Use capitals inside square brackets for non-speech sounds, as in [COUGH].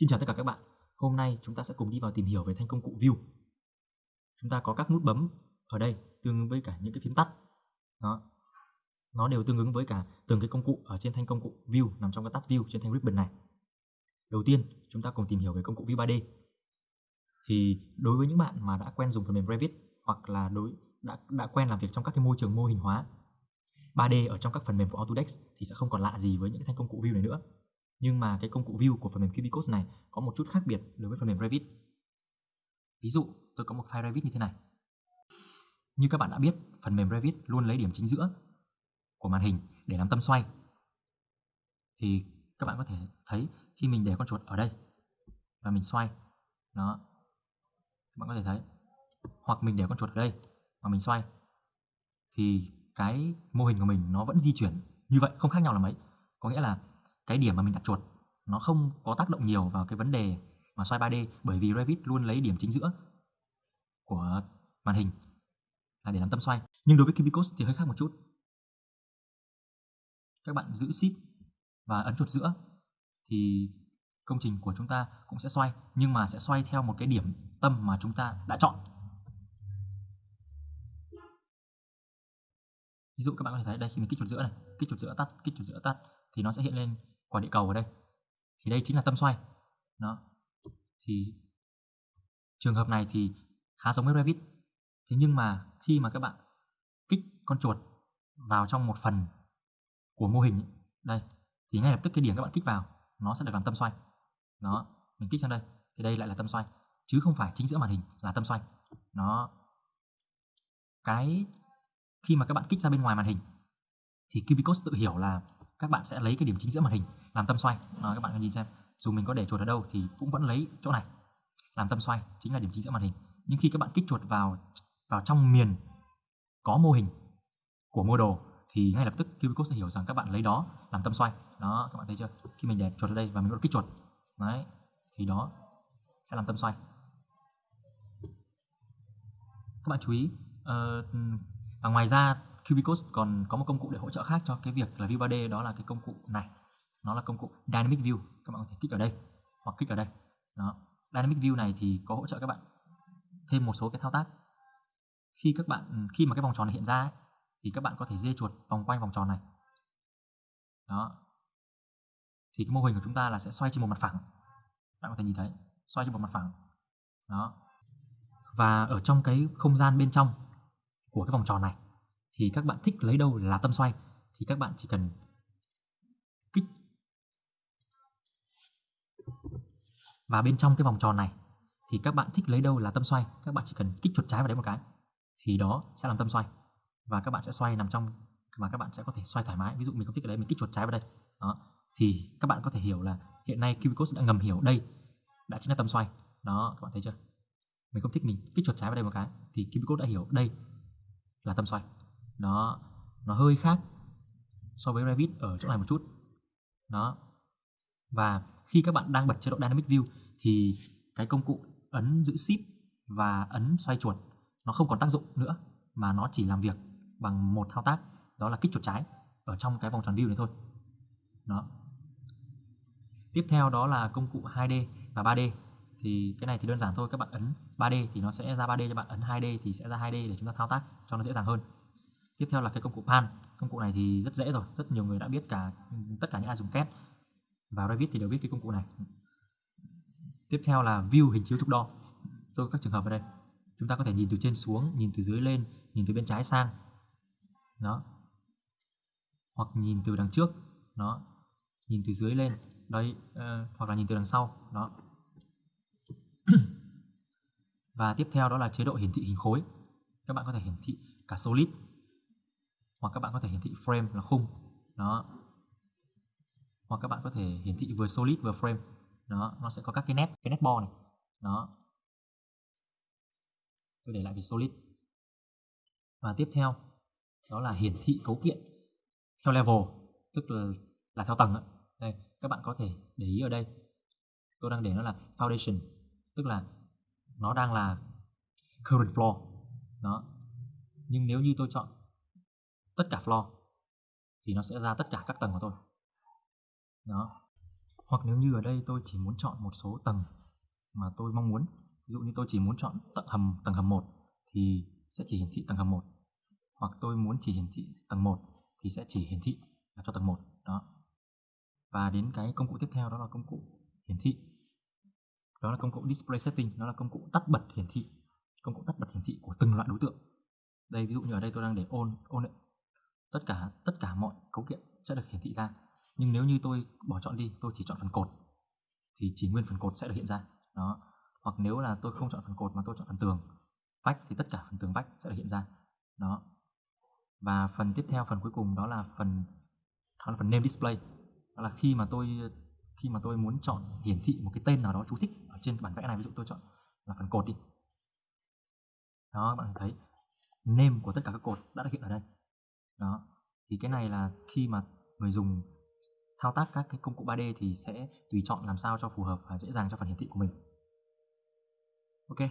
Xin chào tất cả các bạn. Hôm nay chúng ta sẽ cùng đi vào tìm hiểu về thanh công cụ View. Chúng ta có các nút bấm ở đây tương ứng với cả những cái phím tắt. Đó. Nó đều tương ứng với cả từng cái công cụ ở trên thanh công cụ View nằm trong cái tab View trên thanh ribbon này. Đầu tiên, chúng ta cùng tìm hiểu về công cụ View 3D. Thì đối với những bạn mà đã quen dùng phần mềm Revit hoặc là đối đã đã quen làm việc trong các cái môi trường mô hình hóa 3D ở trong các phần mềm của Autodesk thì sẽ không còn lạ gì với những cái thanh công cụ View này nữa. Nhưng mà cái công cụ View của phần mềm Cubicode này có một chút khác biệt đối với phần mềm Revit. Ví dụ, tôi có một file Revit như thế này. Như các bạn đã biết, phần mềm Revit luôn lấy điểm chính giữa của màn hình để làm tâm xoay. Thì các bạn có thể thấy khi mình để con chuột ở đây và mình xoay, nó, các bạn có thể thấy. Hoặc mình để con chuột ở đây và mình xoay, thì cái mô hình của mình nó vẫn di chuyển như vậy, không khác nhau là mấy. Có nghĩa là cái điểm mà mình đặt chuột nó không có tác động nhiều vào cái vấn đề mà xoay 3D bởi vì Revit luôn lấy điểm chính giữa của màn hình là để làm tâm xoay. Nhưng đối với Cubicode thì hơi khác một chút. Các bạn giữ Shift và ấn chuột giữa thì công trình của chúng ta cũng sẽ xoay nhưng mà sẽ xoay theo một cái điểm tâm mà chúng ta đã chọn. Ví dụ các bạn có thể thấy đây khi mình kích chuột giữa này, kích chuột giữa tắt, kích chuột giữa tắt thì nó sẽ hiện lên quả địa cầu ở đây. Thì đây chính là tâm xoay. Đó. Thì trường hợp này thì khá giống với Revit. Thế nhưng mà khi mà các bạn kích con chuột vào trong một phần của mô hình đây, thì ngay lập tức cái điểm các bạn kích vào, nó sẽ được làm tâm xoay. Đó, mình kích sang đây, thì đây lại là tâm xoay, chứ không phải chính giữa màn hình là tâm xoay. Nó cái khi mà các bạn kích ra bên ngoài màn hình, thì Cubicos tự hiểu là các bạn sẽ lấy cái điểm chính giữa màn hình làm tâm xoay. À, các bạn nhìn xem. Dù mình có để chuột ở đâu thì cũng vẫn lấy chỗ này làm tâm xoay chính là điểm chính giữa màn hình. Nhưng khi các bạn kích chuột vào vào trong miền có mô hình của mô đồ thì ngay lập tức Cubicode sẽ hiểu rằng các bạn lấy đó làm tâm xoay. Đó các bạn thấy chưa? Khi mình để chuột ở đây và mình bắt kích chuột đấy thì đó sẽ làm tâm xoay. Các bạn chú ý uh, và ngoài ra Cubicos còn có một công cụ để hỗ trợ khác cho cái việc là View 3D đó là cái công cụ này. Nó là công cụ Dynamic View. Các bạn có thể kích ở đây hoặc kích ở đây. Đó. Dynamic View này thì có hỗ trợ các bạn thêm một số cái thao tác. Khi các bạn khi mà cái vòng tròn này hiện ra ấy, thì các bạn có thể dê chuột vòng quanh vòng tròn này. Đó. Thì cái mô hình của chúng ta là sẽ xoay trên một mặt phẳng. Bạn có thể nhìn thấy xoay trên một mặt phẳng. Đó. Và ở trong cái không gian bên trong của cái vòng tròn này thì các bạn thích lấy đâu là tâm xoay. Thì các bạn chỉ cần kích. Và bên trong cái vòng tròn này, thì các bạn thích lấy đâu là tâm xoay, các bạn chỉ cần kích chuột trái vào đấy một cái, thì đó sẽ làm tâm xoay. Và các bạn sẽ xoay nằm trong mà các bạn sẽ có thể xoay thoải mái. Ví dụ mình không thích ở đây mình kích chuột trái vào đây. Đó. Thì các bạn có thể hiểu là hiện nay Cubicode đã ngầm hiểu đây đã chính là tâm xoay. Đó, các bạn thấy chưa? Mình không thích mình kích chuột trái vào đây một cái, thì Cubicode đã hiểu đây là tâm xoay nó nó hơi khác so với Revit ở chỗ này một chút. Đó. Và khi các bạn đang bật chế độ Dynamic View thì cái công cụ ấn giữ Shift và ấn xoay chuột, nó không còn tác dụng nữa mà nó chỉ làm việc bằng một thao tác, đó là kích chuột trái ở trong cái vòng tròn view này thôi. Đó. Tiếp theo đó là công cụ 2D và 3D thì cái này thì đơn giản thôi, các bạn ấn 3D thì nó sẽ ra 3D cho bạn ấn 2D thì sẽ ra 2D để chúng ta thao tác cho nó dễ dàng hơn tiếp theo là cái công cụ pan. Công cụ này thì rất dễ rồi rất nhiều người đã biết cả tất cả những ai dùng két. Và Revit thì đều biết cái công cụ này. Tiếp theo là view hình chiếu trục đo. Tôi có các trường hợp ở đây. Chúng ta có thể nhìn từ trên xuống nhìn từ dưới lên nhìn từ bên trái sang. Đó. Hoặc nhìn từ đằng trước. Đó. Nhìn từ dưới lên. Đây uh, ờ, hoặc là nhìn từ đằng sau. Đó. [CLEARS THROAT] Và tiếp theo đó là chế độ hiển thị hình khối. Các bạn có thể hiển thị cả solid hoặc các bạn có thể hiển thị frame là khung, đó. Hoặc các bạn có thể hiển thị vừa solid vừa frame, đó. Nó sẽ có các cái nét cái nét bo này, đó. Tôi để lại về solid. Và tiếp theo, đó là hiển thị cấu kiện theo level, tức là là theo tầng đây, các bạn có thể để ý ở đây. Tôi đang để nó là foundation, tức là nó đang là current floor, đó. Nhưng nếu như tôi chọn tất cả floor, thì nó sẽ ra tất cả các tầng của tôi. Đó. Hoặc nếu như ở đây tôi chỉ muốn chọn một số tầng mà tôi mong muốn, ví dụ như tôi chỉ muốn chọn tầng hầm tầng hầm 1 thì sẽ chỉ hiển thị tầng hầm 1 hoặc tôi muốn chỉ hiển thị tầng 1 thì sẽ chỉ hiển thị là cho tầng 1 đó. Và đến cái công cụ tiếp theo, đó là công cụ hiển thị. Đó là công cụ display setting, nó là công cụ tắt bật hiển thị, công cụ tắt bật hiển thị của từng loại đối tượng. Đây, ví dụ như ở đây tôi đang để on on tất cả tất cả mọi cấu kiện sẽ được hiển thị ra. Nhưng nếu như tôi bỏ chọn đi, tôi chỉ chọn phần cột, thì chỉ nguyên phần cột sẽ được hiện ra. Đó. Hoặc nếu là tôi không chọn phần cột mà tôi chọn phần tường vách, thì tất cả phần tường vách sẽ được hiện ra. Đó. Và phần tiếp theo, phần cuối cùng, đó là phần, đó là phần name display. Đó là khi mà tôi, khi mà tôi muốn chọn hiển thị một cái tên nào đó chú thích ở trên bản vẽ này, ví dụ tôi chọn là phần cột đi. Đó bạn thấy, name của tất cả các cột đã được hiện ở đây đó. Thì cái này là khi mà người dùng thao tác các cái công cụ 3D thì sẽ tùy chọn làm sao cho phù hợp và dễ dàng cho phần hiển thị của mình. Ok.